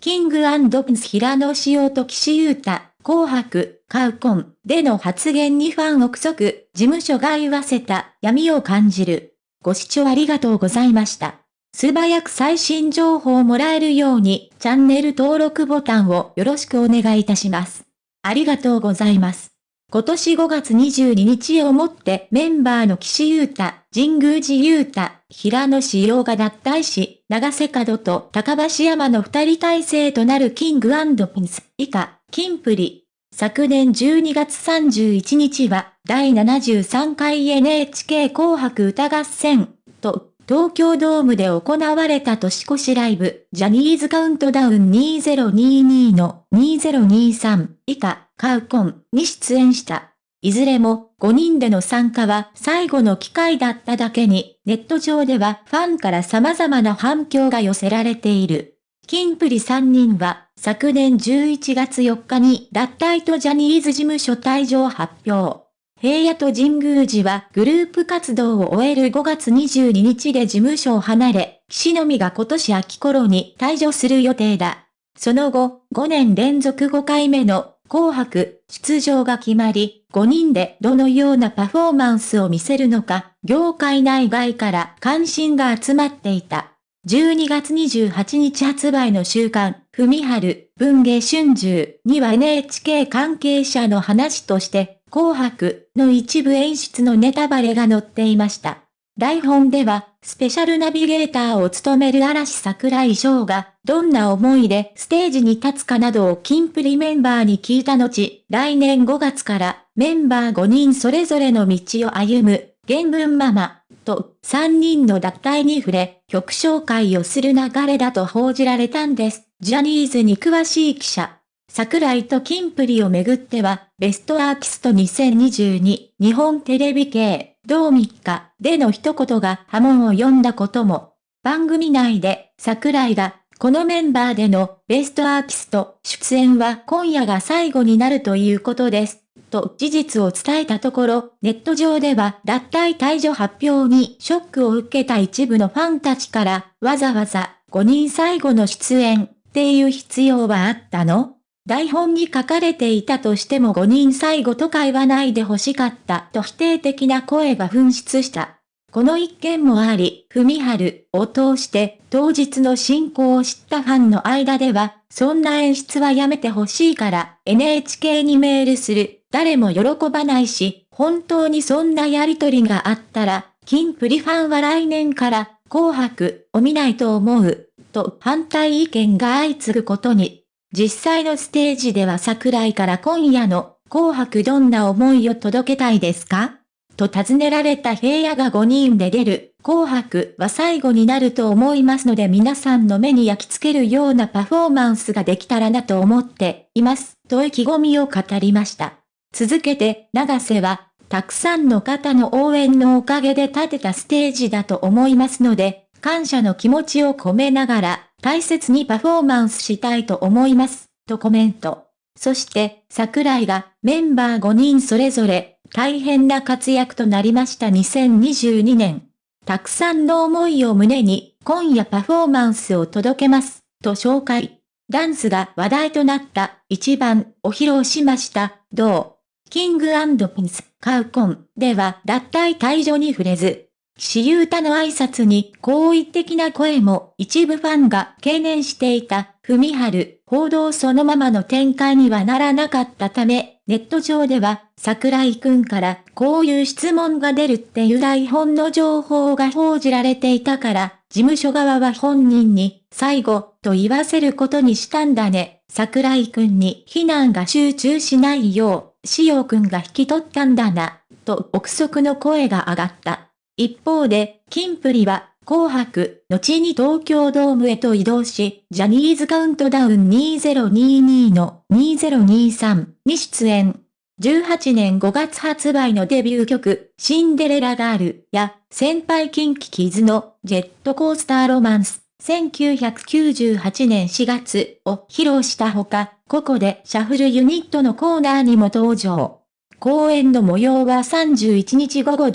キングプンス平野紫耀と岸優太、紅白、カウコンでの発言にファン憶測、事務所が言わせた闇を感じる。ご視聴ありがとうございました。素早く最新情報をもらえるように、チャンネル登録ボタンをよろしくお願いいたします。ありがとうございます。今年5月22日をもってメンバーの岸優太、神宮寺優太、平野志陽が脱退し、長瀬角と高橋山の二人体制となるキングピンス、以下、キンプリ。昨年12月31日は、第73回 NHK 紅白歌合戦、と、東京ドームで行われた年越しライブ、ジャニーズカウントダウン2022の2023以下、カウコンに出演した。いずれも5人での参加は最後の機会だっただけに、ネット上ではファンから様々な反響が寄せられている。キンプリ3人は昨年11月4日に脱退とジャニーズ事務所退場発表。平野と神宮寺はグループ活動を終える5月22日で事務所を離れ、岸のみが今年秋頃に退場する予定だ。その後、5年連続5回目の紅白出場が決まり、5人でどのようなパフォーマンスを見せるのか、業界内外から関心が集まっていた。12月28日発売の週刊、文春、文芸春秋には NHK 関係者の話として、紅白の一部演出のネタバレが載っていました。台本では、スペシャルナビゲーターを務める嵐桜井翔が、どんな思いでステージに立つかなどをキンプリメンバーに聞いた後、来年5月からメンバー5人それぞれの道を歩む、原文ママ、と3人の脱退に触れ、曲紹介をする流れだと報じられたんです。ジャニーズに詳しい記者。桜井とキンプリをめぐっては、ベストアーティスト2022日本テレビ系同3日での一言が波紋を呼んだことも、番組内で桜井がこのメンバーでのベストアーティスト出演は今夜が最後になるということです。と事実を伝えたところ、ネット上では脱退退場発表にショックを受けた一部のファンたちから、わざわざ5人最後の出演っていう必要はあったの？台本に書かれていたとしても5人最後とか言わないで欲しかったと否定的な声が噴出した。この一件もあり、文春を通して当日の進行を知ったファンの間では、そんな演出はやめてほしいから NHK にメールする。誰も喜ばないし、本当にそんなやりとりがあったら、金プリファンは来年から紅白を見ないと思う。と反対意見が相次ぐことに実際のステージでは桜井から今夜の紅白どんな思いを届けたいですか？と尋ねられた平野が5人で出る紅白は最後になると思いますので皆さんの目に焼き付けるようなパフォーマンスができたらなと思っています。と意気込みを語りました。続けて、長瀬は、たくさんの方の応援のおかげで立てたステージだと思いますので、感謝の気持ちを込めながら、大切にパフォーマンスしたいと思います、とコメント。そして、桜井がメンバー5人それぞれ大変な活躍となりました2022年。たくさんの思いを胸に今夜パフォーマンスを届けます、と紹介。ダンスが話題となった一番を披露しました。どう？キングピンス、カウコンでは脱退退場に触れず、岸優太の挨拶に好意的な声も一部ファンが懸念していた、文春、報道そのままの展開にはならなかったため、ネット上では、桜井くんからこういう質問が出るっていう台本の情報が報じられていたから、事務所側は本人に、最後、と言わせることにしたんだね。桜井くんに非難が集中しないよう、塩くんが引き取ったんだな、と憶測の声が上がった。一方で、キンプリは、紅白、後に東京ドームへと移動し、ジャニーズカウントダウン2022の2023に出演。18年5月発売のデビュー曲、シンデレラガールや、先輩キンキキズのジェットコースターロマンス、1998年4月を披露したほか、ここでシャッフルユニットのコーナーにも登場。公演の模様は31日午後11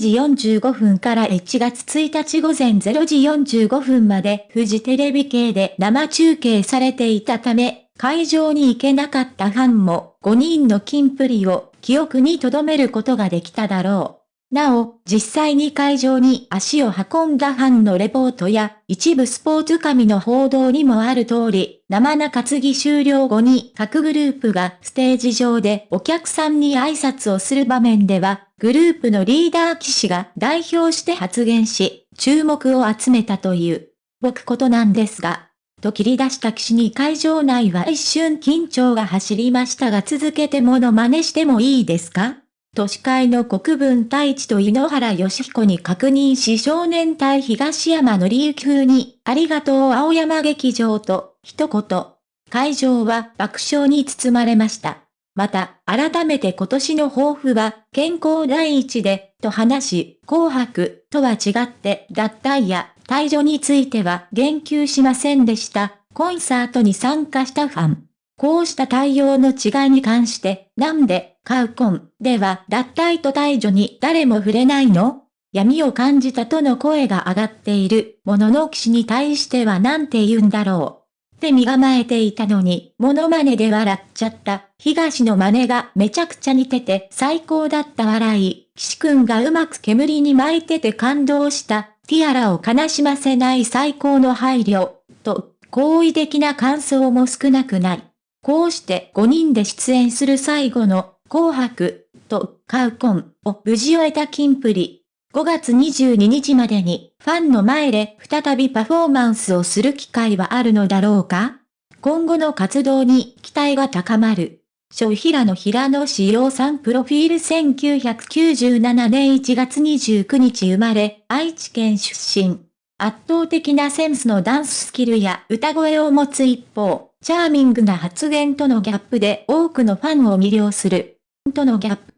時45分から1月1日午前0時45分まで富士テレビ系で生中継されていたため、会場に行けなかったファンも5人の金プリを記憶に留めることができただろう。なお、実際に会場に足を運んだファンのレポートや、一部スポーツ紙の報道にもある通り、生中継ぎ終了後に各グループがステージ上でお客さんに挨拶をする場面では、グループのリーダー騎士が代表して発言し、注目を集めたという、僕ことなんですが、と切り出した騎士に会場内は一瞬緊張が走りましたが続けてもの真似してもいいですか？都市会の国分太一と井ノ原義彦に確認し少年隊東山の行風に、ありがとう青山劇場と、一言。会場は爆笑に包まれました。また、改めて今年の抱負は、健康第一で、と話し、紅白とは違って、脱退や退場については言及しませんでした。コンサートに参加したファン。こうした対応の違いに関して、なんで、カウコンでは脱退と退場に誰も触れないの？闇を感じたとの声が上がっているものの騎士に対してはなんて言うんだろう？って身構えていたのに、モノマネで笑っちゃった。東の真似がめちゃくちゃ似てて最高だった笑い。騎士くんがうまく煙に巻いてて感動した。ティアラを悲しませない最高の配慮。と、好意的な感想も少なくない。こうして5人で出演する最後の紅白とカウコンを無事終えたキンプリ。5月22日までにファンの前で再びパフォーマンスをする機会はあるのだろうか？今後の活動に期待が高まる。小平野平野志陽さんプロフィール1997年1月29日生まれ、愛知県出身。圧倒的なセンスのダンススキルや歌声を持つ一方、チャーミングな発言とのギャップで多くのファンを魅了する。とのギャップ。